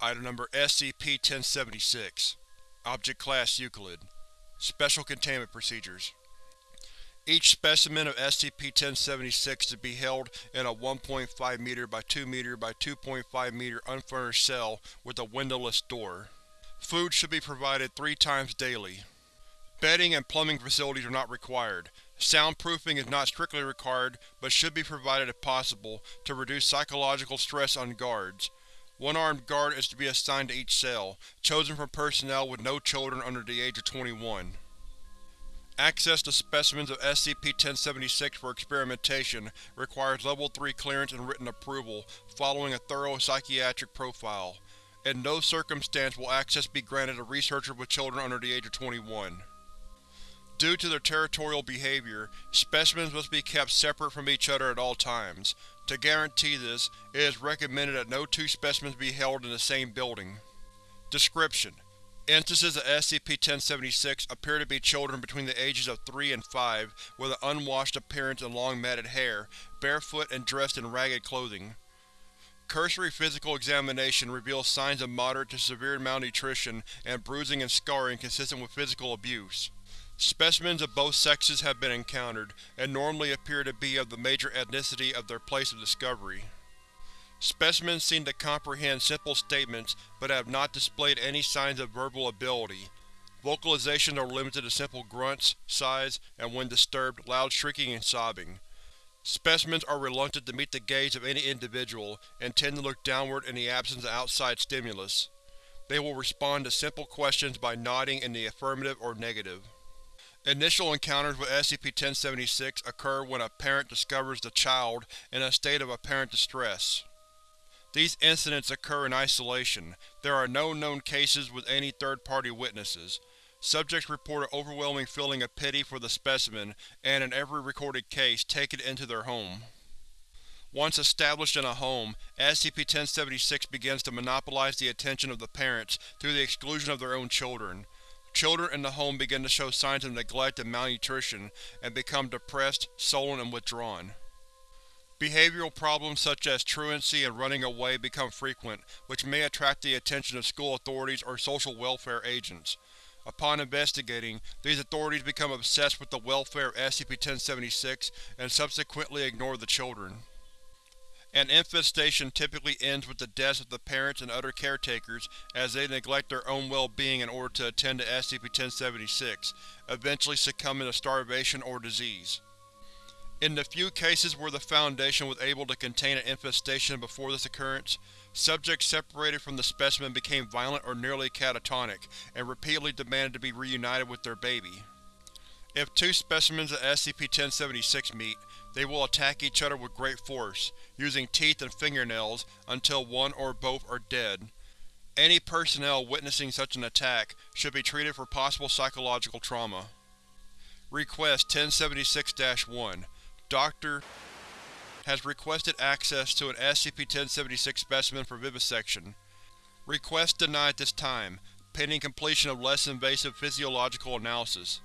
Item Number SCP-1076 Object Class Euclid Special Containment Procedures Each specimen of SCP-1076 to be held in a 1.5 m by 2 m by 2.5 m unfurnished cell with a windowless door. Food should be provided three times daily. Bedding and plumbing facilities are not required. Soundproofing is not strictly required, but should be provided if possible, to reduce psychological stress on guards. One armed guard is to be assigned to each cell, chosen from personnel with no children under the age of 21. Access to specimens of SCP-1076 for experimentation requires Level 3 clearance and written approval, following a thorough psychiatric profile. In no circumstance will access be granted to researchers with children under the age of 21. Due to their territorial behavior, specimens must be kept separate from each other at all times. To guarantee this, it is recommended that no two specimens be held in the same building. Description: Instances of SCP-1076 appear to be children between the ages of 3 and 5 with an unwashed appearance and long matted hair, barefoot and dressed in ragged clothing. Cursory physical examination reveals signs of moderate to severe malnutrition and bruising and scarring consistent with physical abuse. Specimens of both sexes have been encountered, and normally appear to be of the major ethnicity of their place of discovery. Specimens seem to comprehend simple statements, but have not displayed any signs of verbal ability. Vocalizations are limited to simple grunts, sighs, and when disturbed, loud shrieking and sobbing. Specimens are reluctant to meet the gaze of any individual, and tend to look downward in the absence of outside stimulus. They will respond to simple questions by nodding in the affirmative or negative. Initial encounters with SCP-1076 occur when a parent discovers the child in a state of apparent distress. These incidents occur in isolation. There are no known cases with any third-party witnesses. Subjects report an overwhelming feeling of pity for the specimen, and in every recorded case, take it into their home. Once established in a home, SCP-1076 begins to monopolize the attention of the parents through the exclusion of their own children. Children in the home begin to show signs of neglect and malnutrition, and become depressed, sullen, and withdrawn. Behavioral problems such as truancy and running away become frequent, which may attract the attention of school authorities or social welfare agents. Upon investigating, these authorities become obsessed with the welfare of SCP-1076 and subsequently ignore the children. An infestation typically ends with the deaths of the parents and other caretakers as they neglect their own well-being in order to attend to SCP-1076, eventually succumbing to starvation or disease. In the few cases where the Foundation was able to contain an infestation before this occurrence, subjects separated from the specimen became violent or nearly catatonic, and repeatedly demanded to be reunited with their baby. If two specimens of SCP-1076 meet, they will attack each other with great force, using teeth and fingernails until one or both are dead. Any personnel witnessing such an attack should be treated for possible psychological trauma. Request 1076-1 Dr. has requested access to an SCP-1076 specimen for vivisection. Request denied at this time, pending completion of less invasive physiological analysis.